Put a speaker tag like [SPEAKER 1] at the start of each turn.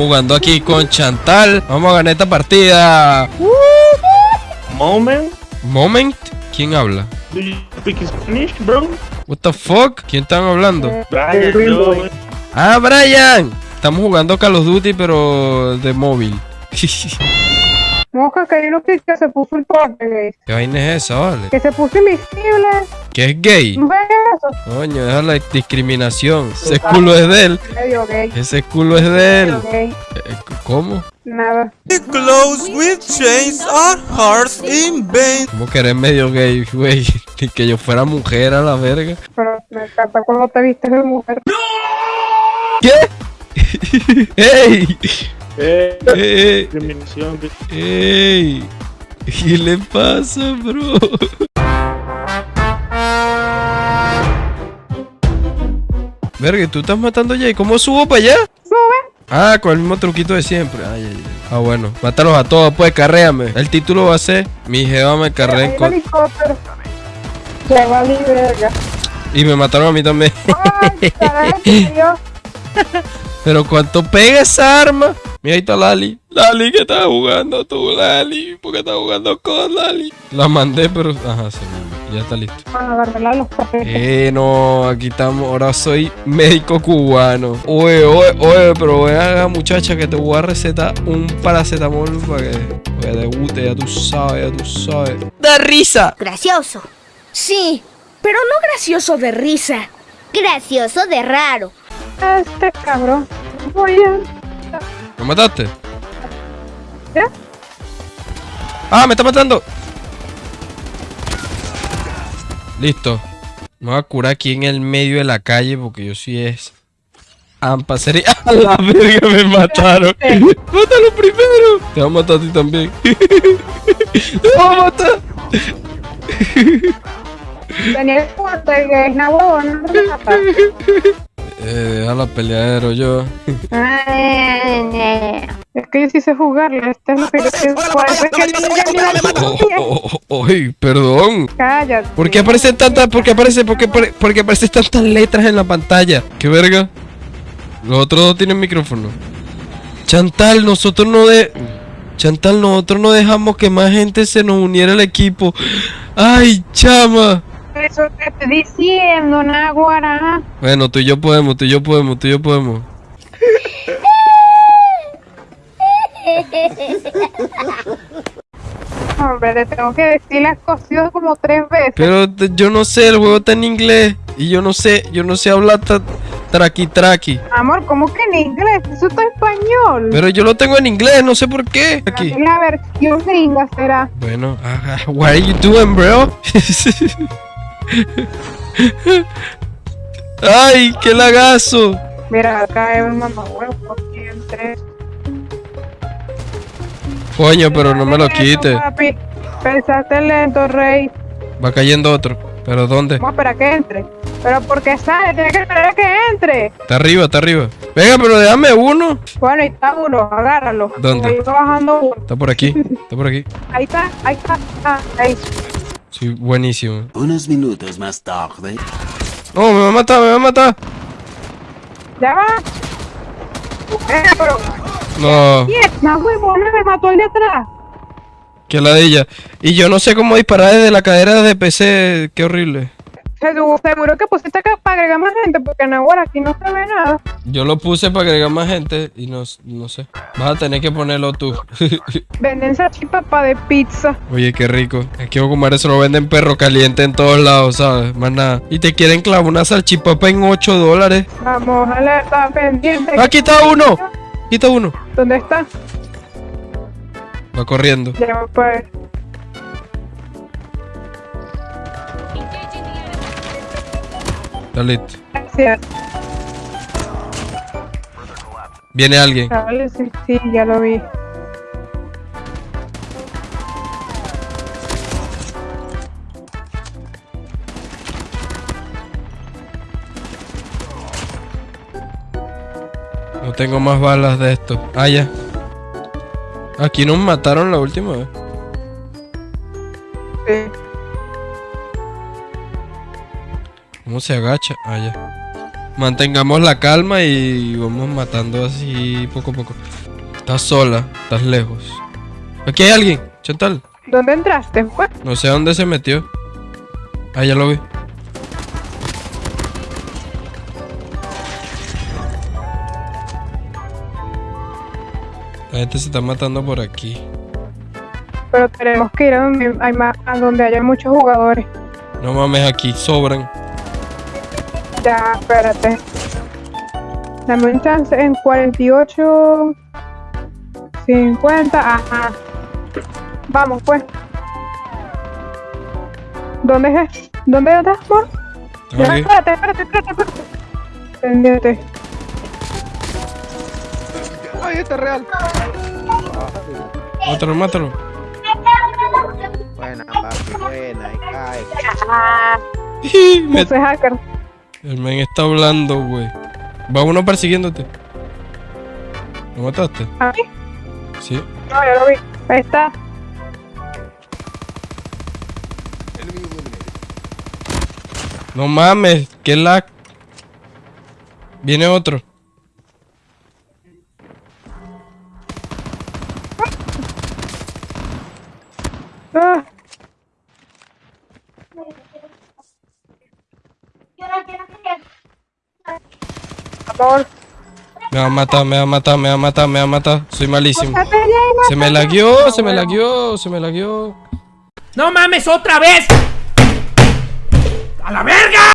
[SPEAKER 1] Estamos jugando aquí con Chantal. Vamos a ganar esta partida.
[SPEAKER 2] Moment.
[SPEAKER 1] Moment. ¿Quién habla?
[SPEAKER 2] Do you speak Spanish, bro?
[SPEAKER 1] What the fuck? ¿Quién están hablando?
[SPEAKER 2] Brian, yo.
[SPEAKER 1] Ah, Brian. Estamos jugando Call of Duty, pero de móvil.
[SPEAKER 3] Mosca, que hay uno que que se puso el porte, gay.
[SPEAKER 1] ¿Qué vaina es esa, vale?
[SPEAKER 3] Que se puso invisible.
[SPEAKER 1] ¿Qué es gay?
[SPEAKER 3] ¿No ves eso?
[SPEAKER 1] Coño, deja la discriminación. Ese culo es de él.
[SPEAKER 3] Medio gay.
[SPEAKER 1] Ese culo es de
[SPEAKER 3] Medio
[SPEAKER 1] él.
[SPEAKER 3] gay.
[SPEAKER 1] Eh, ¿Cómo?
[SPEAKER 3] Nada.
[SPEAKER 4] Clothes with chains are hearts in vain.
[SPEAKER 1] ¿Cómo que eres medio gay, güey? Ni que yo fuera mujer a la verga.
[SPEAKER 3] Pero me encanta cuando te vistes de mujer.
[SPEAKER 1] ¿Qué? ¡Ey!
[SPEAKER 2] Eh,
[SPEAKER 1] ¡Ey!
[SPEAKER 2] discriminación.
[SPEAKER 1] ¡Ey! ¿Qué le pasa, bro? Verga, ¿y ¿tú estás matando ya? ¿Y cómo subo para allá?
[SPEAKER 3] Sube.
[SPEAKER 1] Ah, con el mismo truquito de siempre. Ay, ay, ay. Ah, bueno. Mátalos a todos, pues, carréame. El título va a ser Mi jeva me carrea en
[SPEAKER 3] Hay un
[SPEAKER 1] co-
[SPEAKER 3] helicóptero. Ya vale verga.
[SPEAKER 1] Y me mataron a mí también.
[SPEAKER 3] Ay.
[SPEAKER 1] Pero ¿cuánto pega esa arma? Mira, ahí está Lali. Lali, ¿qué estás jugando tú, Lali? ¿Por qué estás jugando con Lali? La mandé, pero... Ajá, sí, ya está listo.
[SPEAKER 3] Bueno, agarrarla a los papeles.
[SPEAKER 1] Eh, no, aquí estamos. Ahora soy médico cubano. Oye, oye, oye, pero ven acá, muchacha, que te voy a recetar un paracetamol para que, para que te guste, ya tú sabes, ya tú sabes. ¡Da risa!
[SPEAKER 5] Gracioso. Sí, pero no gracioso de risa. Gracioso de raro.
[SPEAKER 3] Este cabrón. Voy a...
[SPEAKER 1] ¿Me mataste?
[SPEAKER 3] ¿Ya?
[SPEAKER 1] ¡Ah, me está matando! Listo. Me voy a curar aquí en el medio de la calle porque yo sí es. Ampa, sería. ¡A la verga me mataron! ¡Mátalo primero! Te va a matar a ti también. ¡Te va a matar!
[SPEAKER 3] Tenía el porte, gay. No, huevo, no te matas.
[SPEAKER 1] Eh, deja la peleadero yo.
[SPEAKER 3] Es que yo sí sé jugarle. Este es lo que yo sé. Ni la
[SPEAKER 1] Oh, oh, oh, ay, perdón.
[SPEAKER 3] Cállate.
[SPEAKER 1] ¿Por qué aparecen tantas, por qué aparece, por qué, por qué aparecen tantas letras en la pantalla? ¿Qué verga? Los otros dos tienen micrófono. Chantal, nosotros no de... Chantal, nosotros no dejamos que más gente se nos uniera al equipo. ¡Ay, chama!
[SPEAKER 3] Eso te estoy diciendo, Naguara.
[SPEAKER 1] Bueno, tú y yo podemos, tú y yo podemos, tú y yo podemos.
[SPEAKER 3] Hombre, te tengo que decir las cosas como tres veces.
[SPEAKER 1] Pero yo no sé, el juego está en inglés. Y yo no sé, yo no sé hablar traqui traqui.
[SPEAKER 3] Amor, ¿cómo que en inglés? Eso está en español.
[SPEAKER 1] Pero yo lo tengo en inglés, no sé por qué. Aquí.
[SPEAKER 3] La versión gringa será.
[SPEAKER 1] Bueno, ah, what are you doing, bro? Ay, qué lagazo.
[SPEAKER 3] Mira, acá es un mamahuevo. aquí entre-
[SPEAKER 1] Coño, pero no me lo quite.
[SPEAKER 3] papi. Pensaste lento, rey.
[SPEAKER 1] Va cayendo otro. ¿Pero dónde?
[SPEAKER 3] Vamos a esperar que entre. Pero porque sale, tiene que esperar a que entre.
[SPEAKER 1] Está arriba, está arriba. Venga, pero déjame uno.
[SPEAKER 3] Bueno, ahí está uno, agárralo.
[SPEAKER 1] ¿Dónde?
[SPEAKER 3] Ahí va bajando uno.
[SPEAKER 1] Está por aquí, está por aquí.
[SPEAKER 3] Ahí está, ahí está. Ah, ahí.
[SPEAKER 1] Sí, buenísimo.
[SPEAKER 4] Unos minutos más tarde.
[SPEAKER 1] No, me va a matar, me va a matar.
[SPEAKER 3] Ya va. Eh, pero.
[SPEAKER 1] No,
[SPEAKER 3] ¡Mierda, huevona! Me mató el de atrás.
[SPEAKER 1] que ladilla. Y yo no sé cómo disparar desde la cadera de PC. Qué horrible.
[SPEAKER 3] Seguro, seguro que pusiste acá para agregar más gente, porque en ahora aquí no se ve nada.
[SPEAKER 1] Yo lo puse para agregar más gente y no, no sé. Vas a tener que ponerlo tú.
[SPEAKER 3] Venden salchipapa de pizza.
[SPEAKER 1] Oye, qué rico. Aquí en comer eso lo venden perro caliente en todos lados, ¿sabes? Más nada. Y te quieren clavar una salchipapa en 8 dólares.
[SPEAKER 3] Vamos a la estar pendiente.
[SPEAKER 1] ¡Ah, quita uno! Quita uno.
[SPEAKER 3] ¿Dónde está?
[SPEAKER 1] Va corriendo.
[SPEAKER 3] Ya pues.
[SPEAKER 1] Listo.
[SPEAKER 3] Gracias.
[SPEAKER 1] Viene alguien.
[SPEAKER 3] Sí, sí, ya lo vi.
[SPEAKER 1] No tengo más balas de esto. Ah, ya. Aquí nos mataron la última vez.
[SPEAKER 3] Sí.
[SPEAKER 1] ¿Cómo se agacha? Ah, ya. Mantengamos la calma y vamos matando así poco a poco. Estás sola, estás lejos. Aquí hay alguien, Chantal.
[SPEAKER 3] ¿Dónde entraste?
[SPEAKER 1] No sé a dónde se metió. Ah, ya lo vi. La gente se está matando por aquí.
[SPEAKER 3] pero tenemos que ir a donde, hay más, a donde haya muchos jugadores.
[SPEAKER 1] No mames, aquí sobran.
[SPEAKER 3] Ya, espérate. Dame un chance en 48, 50, ajá. Vamos, pues. ¿Dónde es? ¿Dónde estás, amor? Ya, espérate, espérate, espérate, espérate. Pendiente.
[SPEAKER 1] Mátalo, mátalo.
[SPEAKER 6] Buena, papi, buena, y cae.
[SPEAKER 1] Me-
[SPEAKER 3] hacker.
[SPEAKER 1] El men está hablando, güey. Va uno persiguiéndote. ¿Lo mataste?
[SPEAKER 3] ¿A mí?
[SPEAKER 1] Sí.
[SPEAKER 3] No, yo lo vi. Ahí está.
[SPEAKER 1] No mames, qué lag. Viene otro.
[SPEAKER 3] Ah.
[SPEAKER 1] Me va a matar, me va a matar, me va a matar, me va a matar. Soy malísimo.
[SPEAKER 3] Ya,
[SPEAKER 1] Se me lagueó, se me lagueó, se me lagueó.
[SPEAKER 7] ¡No mames otra vez! ¡A la verga!